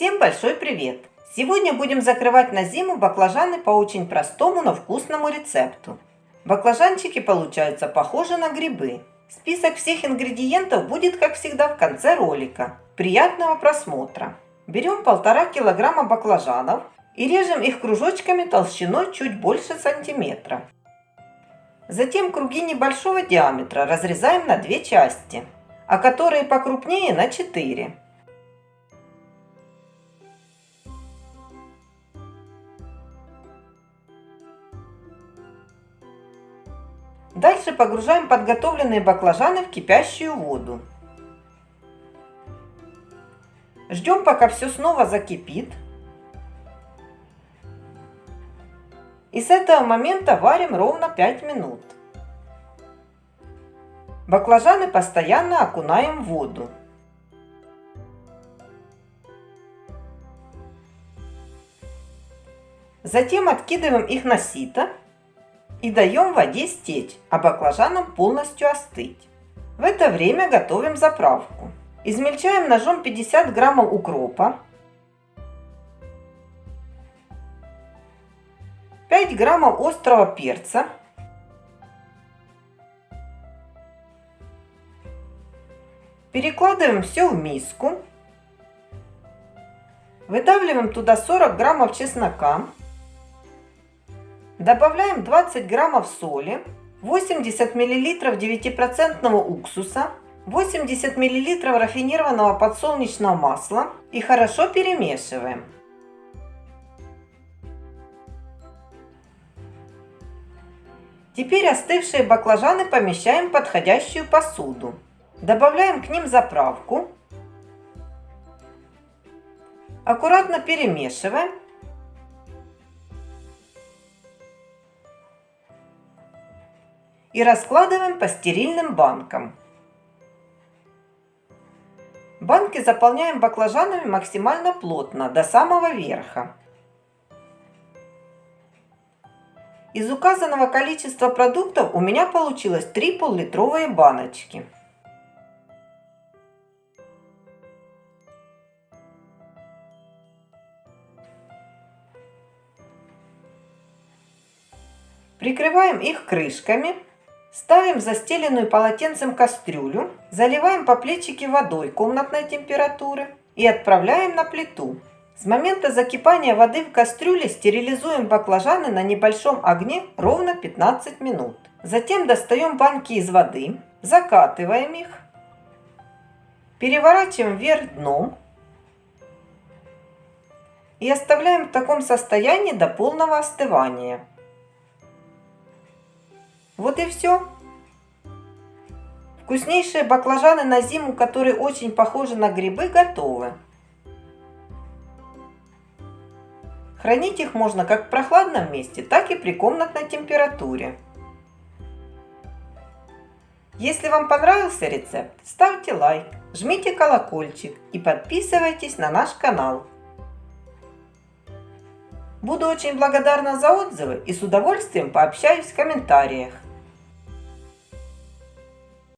Всем большой привет! Сегодня будем закрывать на зиму баклажаны по очень простому, но вкусному рецепту. Баклажанчики получаются похожи на грибы. Список всех ингредиентов будет, как всегда, в конце ролика. Приятного просмотра! Берем полтора килограмма баклажанов и режем их кружочками толщиной чуть больше сантиметра. Затем круги небольшого диаметра разрезаем на две части, а которые покрупнее на 4. Дальше погружаем подготовленные баклажаны в кипящую воду. Ждем, пока все снова закипит. И с этого момента варим ровно 5 минут. Баклажаны постоянно окунаем в воду. Затем откидываем их на сито и даем воде стечь, а баклажанам полностью остыть. В это время готовим заправку. Измельчаем ножом 50 граммов укропа, 5 граммов острого перца, Перекладываем все в миску. Выдавливаем туда 40 граммов чеснока. Добавляем 20 граммов соли, 80 миллилитров 9% уксуса, 80 миллилитров рафинированного подсолнечного масла и хорошо перемешиваем. Теперь остывшие баклажаны помещаем в подходящую посуду. Добавляем к ним заправку. Аккуратно перемешиваем и раскладываем по стерильным банкам. Банки заполняем баклажанами максимально плотно, до самого верха. Из указанного количества продуктов у меня получилось 3 пол-литровые баночки. Прикрываем их крышками Ставим застеленную полотенцем кастрюлю, заливаем по плечике водой комнатной температуры и отправляем на плиту. С момента закипания воды в кастрюле стерилизуем баклажаны на небольшом огне ровно 15 минут. Затем достаем банки из воды, закатываем их, переворачиваем вверх дном и оставляем в таком состоянии до полного остывания. Вот и все. Вкуснейшие баклажаны на зиму, которые очень похожи на грибы, готовы. Хранить их можно как в прохладном месте, так и при комнатной температуре. Если вам понравился рецепт, ставьте лайк, жмите колокольчик и подписывайтесь на наш канал. Буду очень благодарна за отзывы и с удовольствием пообщаюсь в комментариях.